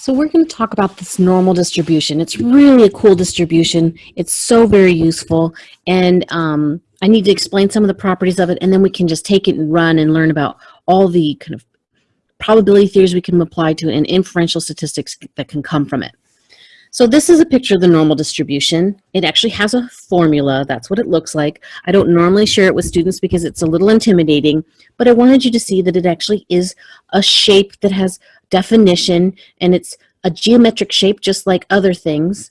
So we're going to talk about this normal distribution. It's really a cool distribution. It's so very useful. And um, I need to explain some of the properties of it, and then we can just take it and run and learn about all the kind of probability theories we can apply to and inferential statistics that can come from it. So this is a picture of the normal distribution. It actually has a formula. That's what it looks like. I don't normally share it with students because it's a little intimidating, but I wanted you to see that it actually is a shape that has definition, and it's a geometric shape just like other things.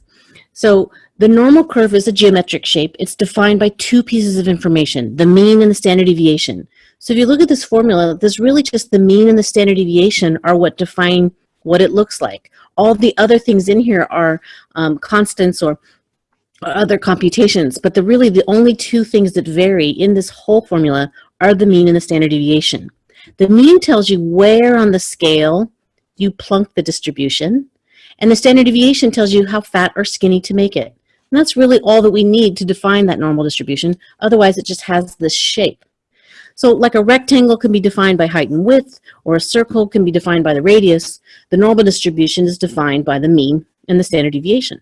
So the normal curve is a geometric shape. It's defined by two pieces of information, the mean and the standard deviation. So if you look at this formula, there's really just the mean and the standard deviation are what define what it looks like. All the other things in here are um, constants or, or other computations, but the really the only two things that vary in this whole formula are the mean and the standard deviation. The mean tells you where on the scale you plunk the distribution. And the standard deviation tells you how fat or skinny to make it. And that's really all that we need to define that normal distribution. Otherwise, it just has this shape. So like a rectangle can be defined by height and width, or a circle can be defined by the radius. The normal distribution is defined by the mean and the standard deviation.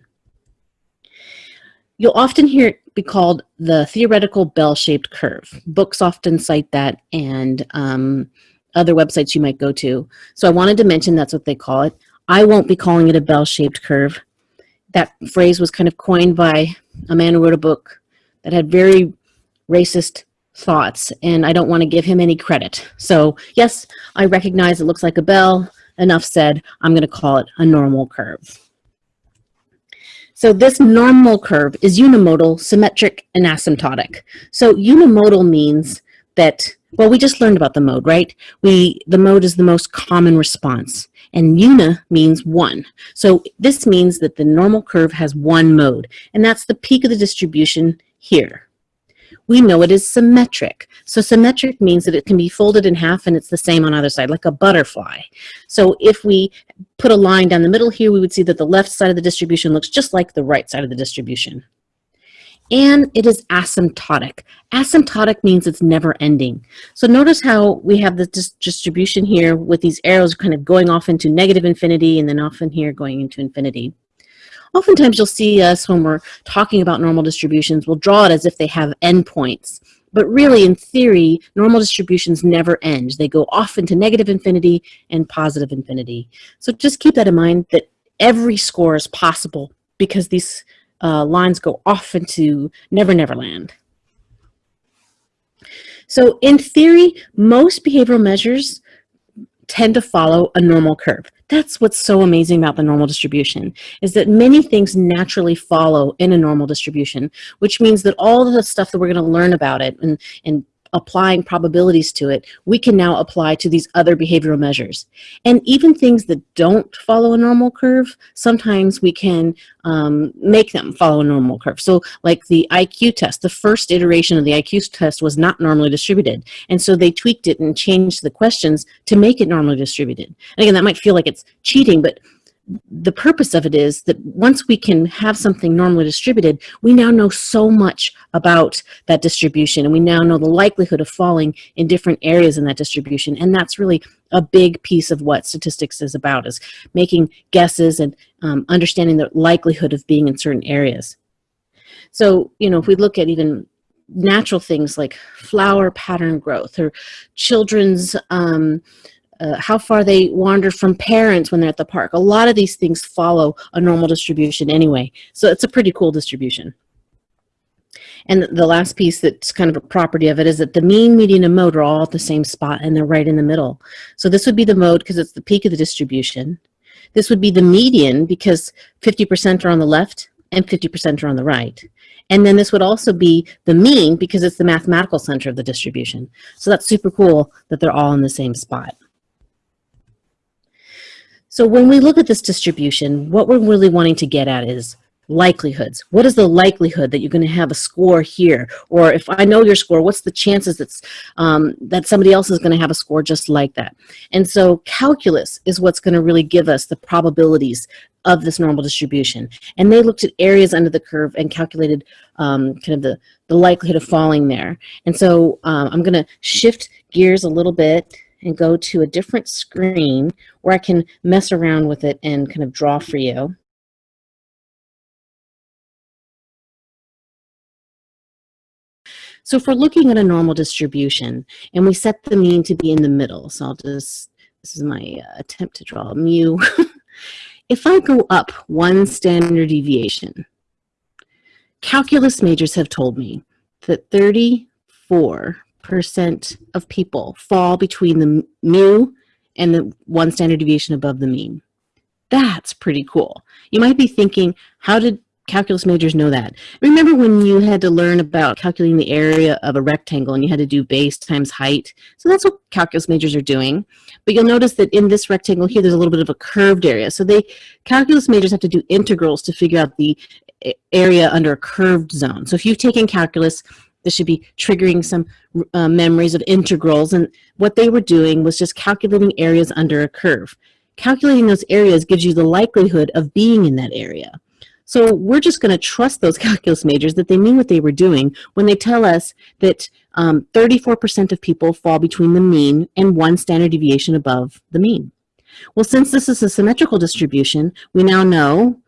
You'll often hear it be called the theoretical bell-shaped curve. Books often cite that, and um, other websites you might go to. So I wanted to mention that's what they call it. I won't be calling it a bell-shaped curve. That phrase was kind of coined by a man who wrote a book that had very racist thoughts, and I don't want to give him any credit. So yes, I recognize it looks like a bell. Enough said, I'm going to call it a normal curve. So this normal curve is unimodal, symmetric, and asymptotic. So unimodal means that well, we just learned about the mode, right? We The mode is the most common response, and una means one. So this means that the normal curve has one mode, and that's the peak of the distribution here. We know it is symmetric. So symmetric means that it can be folded in half and it's the same on either side, like a butterfly. So if we put a line down the middle here, we would see that the left side of the distribution looks just like the right side of the distribution and it is asymptotic. Asymptotic means it's never ending. So notice how we have this distribution here with these arrows kind of going off into negative infinity and then off in here going into infinity. Oftentimes you'll see us when we're talking about normal distributions, we'll draw it as if they have endpoints. But really, in theory, normal distributions never end. They go off into negative infinity and positive infinity. So just keep that in mind that every score is possible because these uh, lines go off into Never Never Land. So in theory, most behavioral measures tend to follow a normal curve. That's what's so amazing about the normal distribution, is that many things naturally follow in a normal distribution, which means that all the stuff that we're going to learn about it and, and applying probabilities to it, we can now apply to these other behavioral measures. And even things that don't follow a normal curve, sometimes we can um, make them follow a normal curve. So like the IQ test, the first iteration of the IQ test was not normally distributed. And so they tweaked it and changed the questions to make it normally distributed. And again, that might feel like it's cheating, but the purpose of it is that once we can have something normally distributed, we now know so much about that distribution and we now know the likelihood of falling in different areas in that distribution. And that's really a big piece of what statistics is about, is making guesses and um, understanding the likelihood of being in certain areas. So, you know, if we look at even natural things like flower pattern growth or children's um, uh, how far they wander from parents when they're at the park. A lot of these things follow a normal distribution anyway. So it's a pretty cool distribution. And the last piece that's kind of a property of it is that the mean, median, and mode are all at the same spot and they're right in the middle. So this would be the mode because it's the peak of the distribution. This would be the median because 50% are on the left and 50% are on the right. And then this would also be the mean because it's the mathematical center of the distribution. So that's super cool that they're all in the same spot. So when we look at this distribution, what we're really wanting to get at is likelihoods. What is the likelihood that you're going to have a score here? Or if I know your score, what's the chances that's, um, that somebody else is going to have a score just like that? And so calculus is what's going to really give us the probabilities of this normal distribution. And they looked at areas under the curve and calculated um, kind of the, the likelihood of falling there. And so um, I'm going to shift gears a little bit and go to a different screen where I can mess around with it and kind of draw for you. So if we're looking at a normal distribution and we set the mean to be in the middle, so I'll just, this is my uh, attempt to draw a mu. if I go up one standard deviation, calculus majors have told me that 34% of people fall between the mu and the one standard deviation above the mean. That's pretty cool. You might be thinking, how did calculus majors know that. Remember when you had to learn about calculating the area of a rectangle and you had to do base times height? So that's what calculus majors are doing. But you'll notice that in this rectangle here, there's a little bit of a curved area. So they calculus majors have to do integrals to figure out the area under a curved zone. So if you've taken calculus, this should be triggering some uh, memories of integrals. And what they were doing was just calculating areas under a curve. Calculating those areas gives you the likelihood of being in that area. So we're just going to trust those calculus majors that they mean what they were doing when they tell us that 34% um, of people fall between the mean and one standard deviation above the mean. Well, since this is a symmetrical distribution, we now know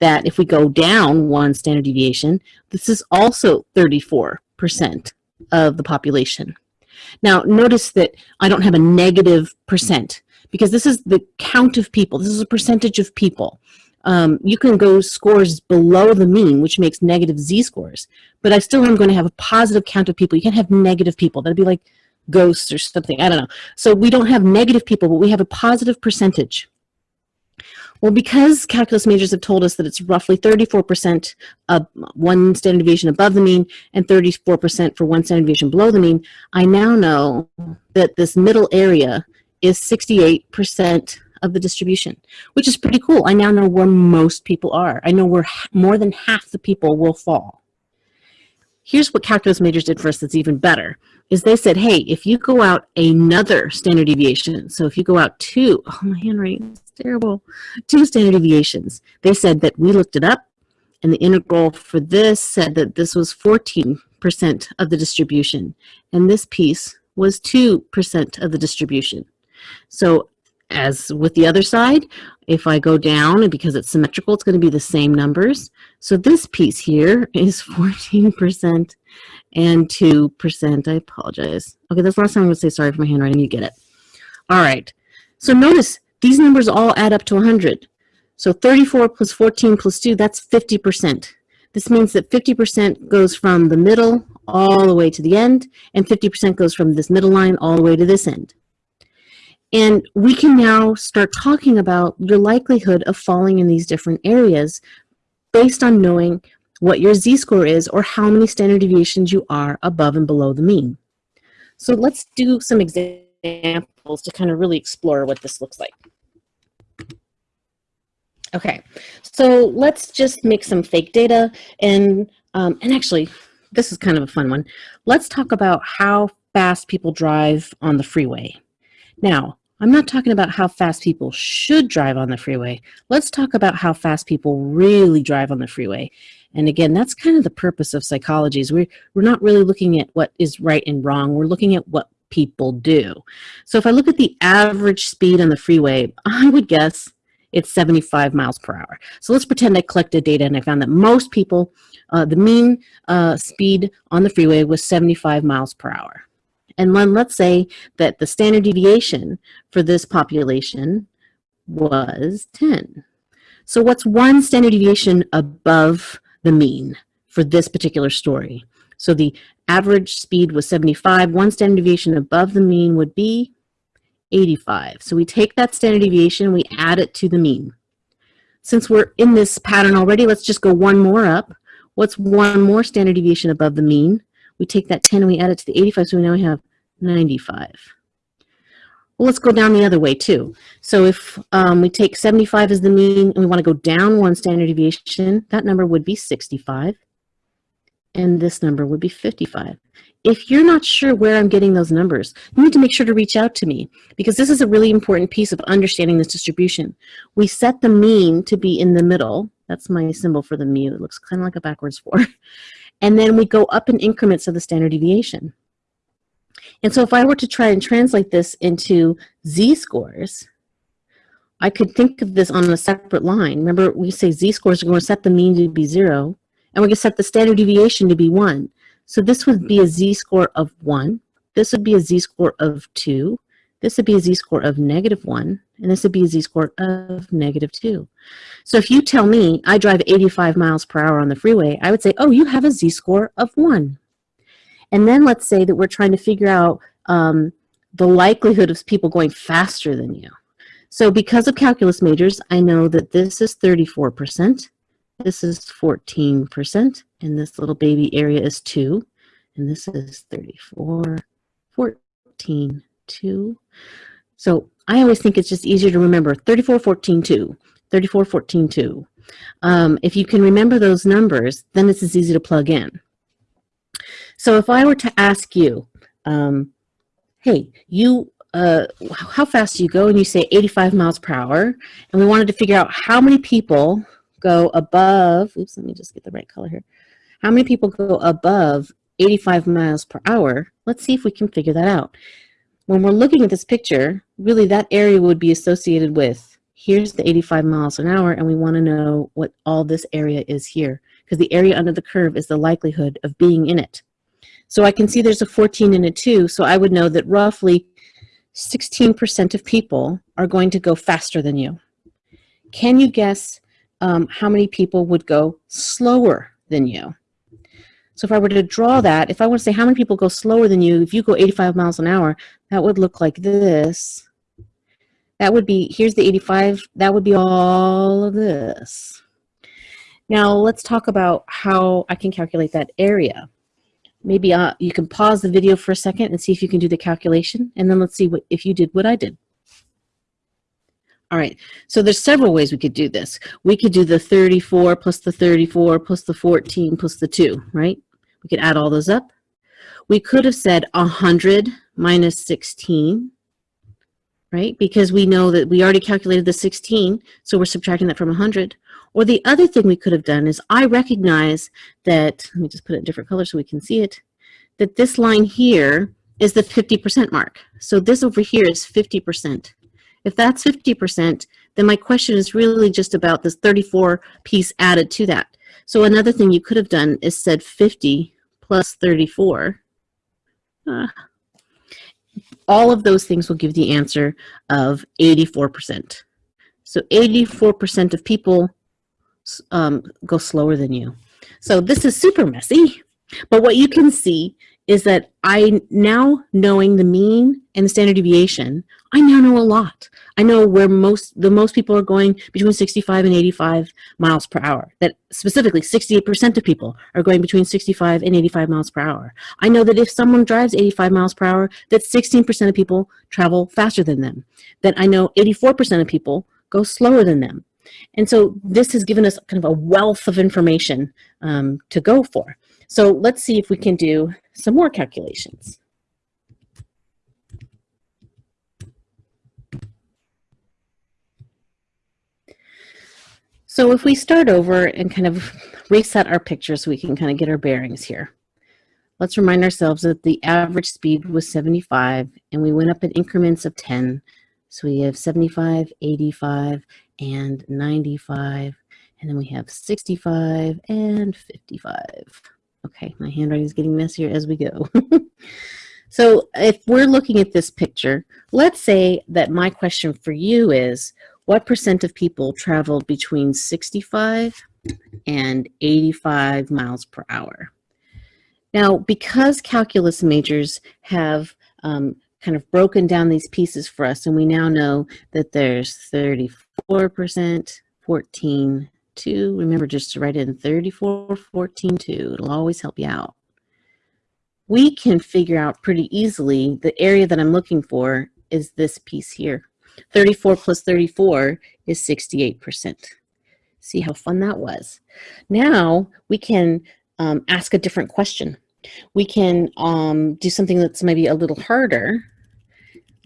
that if we go down one standard deviation, this is also 34% of the population. Now, notice that I don't have a negative percent because this is the count of people. This is a percentage of people um, you can go scores below the mean, which makes negative z-scores. But I still am going to have a positive count of people. You can't have negative people. That'd be like ghosts or something. I don't know. So we don't have negative people, but we have a positive percentage. Well, because calculus majors have told us that it's roughly 34% of one standard deviation above the mean and 34% for one standard deviation below the mean, I now know that this middle area is 68% of the distribution, which is pretty cool. I now know where most people are. I know where more than half the people will fall. Here's what calculus majors did for us that's even better, is they said, hey, if you go out another standard deviation, so if you go out two, oh, my handwriting is terrible, two standard deviations, they said that we looked it up, and the integral for this said that this was 14% of the distribution, and this piece was 2% of the distribution. So as with the other side, if I go down, and because it's symmetrical, it's going to be the same numbers. So this piece here is 14% and 2%. I apologize. Okay, that's the last time I'm going to say sorry for my handwriting. You get it. All right. So notice these numbers all add up to 100. So 34 plus 14 plus 2, that's 50%. This means that 50% goes from the middle all the way to the end, and 50% goes from this middle line all the way to this end. And we can now start talking about your likelihood of falling in these different areas based on knowing what your z-score is or how many standard deviations you are above and below the mean. So let's do some examples to kind of really explore what this looks like. Okay, so let's just make some fake data and, um, and actually, this is kind of a fun one. Let's talk about how fast people drive on the freeway. Now, I'm not talking about how fast people should drive on the freeway. Let's talk about how fast people really drive on the freeway. And again, that's kind of the purpose of psychology is we're, we're not really looking at what is right and wrong. We're looking at what people do. So if I look at the average speed on the freeway, I would guess it's 75 miles per hour. So let's pretend I collected data and I found that most people, uh, the mean uh, speed on the freeway was 75 miles per hour. And then let's say that the standard deviation for this population was 10. So what's one standard deviation above the mean for this particular story? So the average speed was 75. One standard deviation above the mean would be 85. So we take that standard deviation, we add it to the mean. Since we're in this pattern already, let's just go one more up. What's one more standard deviation above the mean? We take that 10 and we add it to the 85, so we now have 95. Well, let's go down the other way too. So if um, we take 75 as the mean and we want to go down one standard deviation, that number would be 65 and this number would be 55. If you're not sure where I'm getting those numbers, you need to make sure to reach out to me because this is a really important piece of understanding this distribution. We set the mean to be in the middle. That's my symbol for the mu. It looks kind of like a backwards four. And then we go up in increments of the standard deviation. And so if I were to try and translate this into z-scores, I could think of this on a separate line. Remember, we say z-scores are going to set the mean to be zero, and we're going to set the standard deviation to be one. So this would be a z-score of one. This would be a z-score of two. This would be a z-score of negative one, and this would be a z-score of negative two. So if you tell me I drive 85 miles per hour on the freeway, I would say, oh, you have a z-score of one. And then let's say that we're trying to figure out um, the likelihood of people going faster than you. So because of calculus majors, I know that this is 34%, this is 14%, and this little baby area is 2, and this is 34, 14, 2. So I always think it's just easier to remember 34, 14, 2, 34, 14, 2. Um, if you can remember those numbers, then it's as easy to plug in. So if I were to ask you, um, hey, you, uh, how fast do you go? And you say 85 miles per hour. And we wanted to figure out how many people go above, oops, let me just get the right color here. How many people go above 85 miles per hour? Let's see if we can figure that out. When we're looking at this picture, really that area would be associated with, here's the 85 miles an hour, and we want to know what all this area is here, because the area under the curve is the likelihood of being in it. So I can see there's a 14 and a 2, so I would know that roughly 16% of people are going to go faster than you. Can you guess um, how many people would go slower than you? So if I were to draw that, if I want to say how many people go slower than you, if you go 85 miles an hour, that would look like this. That would be, here's the 85, that would be all of this. Now let's talk about how I can calculate that area maybe uh, you can pause the video for a second and see if you can do the calculation, and then let's see what if you did what I did. All right, so there's several ways we could do this. We could do the 34 plus the 34 plus the 14 plus the 2, right? We could add all those up. We could have said 100 minus 16, right? Because we know that we already calculated the 16, so we're subtracting that from 100. Or the other thing we could have done is I recognize that, let me just put it in different color so we can see it, that this line here is the 50% mark. So this over here is 50%. If that's 50%, then my question is really just about this 34 piece added to that. So another thing you could have done is said 50 plus 34. Uh, all of those things will give the answer of 84%. So 84% of people um, go slower than you. So this is super messy, but what you can see is that I now knowing the mean and the standard deviation, I now know a lot. I know where most the most people are going between 65 and 85 miles per hour. That specifically 68% of people are going between 65 and 85 miles per hour. I know that if someone drives 85 miles per hour, that 16% of people travel faster than them. That I know 84% of people go slower than them. And so this has given us kind of a wealth of information um, to go for. So let's see if we can do some more calculations. So if we start over and kind of reset our picture so we can kind of get our bearings here. Let's remind ourselves that the average speed was 75 and we went up in increments of 10. So we have 75, 85, and 95, and then we have 65 and 55. Okay, my handwriting is getting messier as we go. so if we're looking at this picture, let's say that my question for you is, what percent of people traveled between 65 and 85 miles per hour? Now, because calculus majors have um, kind of broken down these pieces for us, and we now know that there's 34 4%, 14, 2. Remember just to write in 34, 14, 2. It'll always help you out. We can figure out pretty easily the area that I'm looking for is this piece here. 34 plus 34 is 68%. See how fun that was. Now we can um, ask a different question. We can um, do something that's maybe a little harder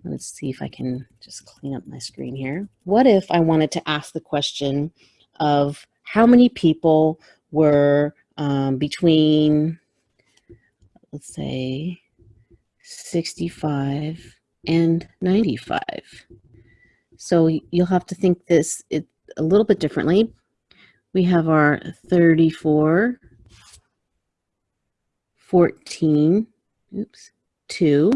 Let's see if I can just clean up my screen here. What if I wanted to ask the question of how many people were um, between, let's say, 65, and 95. So you'll have to think this it, a little bit differently. We have our 34, 14, oops, 2.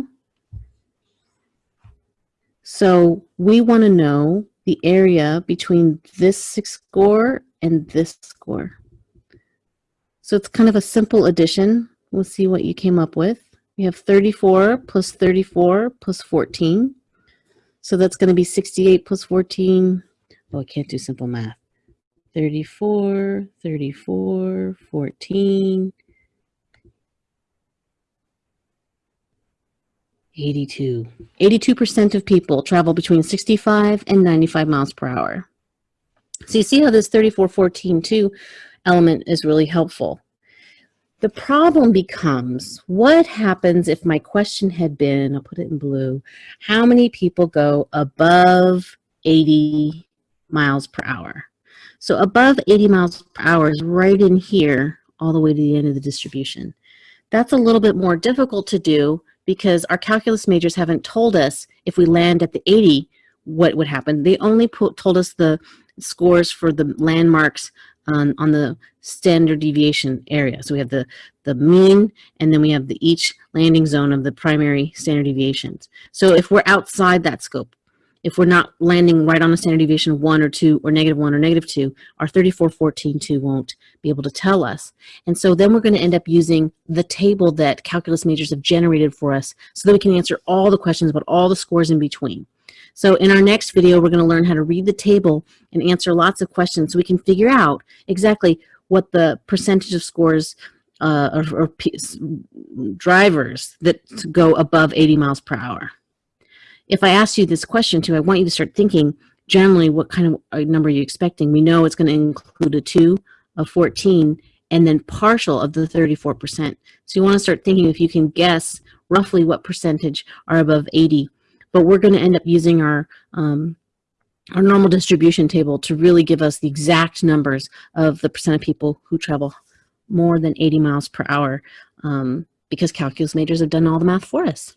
So we want to know the area between this score and this score. So it's kind of a simple addition. We'll see what you came up with. We have 34 plus 34 plus 14. So that's going to be 68 plus 14. Oh, I can't do simple math. 34, 34, 14, 82. 82% of people travel between 65 and 95 miles per hour. So you see how this 3414 element is really helpful. The problem becomes, what happens if my question had been, I'll put it in blue, how many people go above 80 miles per hour? So above 80 miles per hour is right in here, all the way to the end of the distribution. That's a little bit more difficult to do because our calculus majors haven't told us if we land at the 80, what would happen. They only put, told us the scores for the landmarks on, on the standard deviation area. So we have the, the mean, and then we have the each landing zone of the primary standard deviations. So if we're outside that scope, if we're not landing right on a standard deviation of 1 or 2 or negative 1 or negative 2, our 3414.2 won't be able to tell us. And so then we're going to end up using the table that calculus majors have generated for us so that we can answer all the questions about all the scores in between. So in our next video, we're going to learn how to read the table and answer lots of questions so we can figure out exactly what the percentage of scores uh, or, or drivers that go above 80 miles per hour if I ask you this question too, I want you to start thinking generally what kind of number are you expecting. We know it's going to include a 2, a 14, and then partial of the 34%. So you want to start thinking if you can guess roughly what percentage are above 80. But we're going to end up using our um, our normal distribution table to really give us the exact numbers of the percent of people who travel more than 80 miles per hour um, because calculus majors have done all the math for us.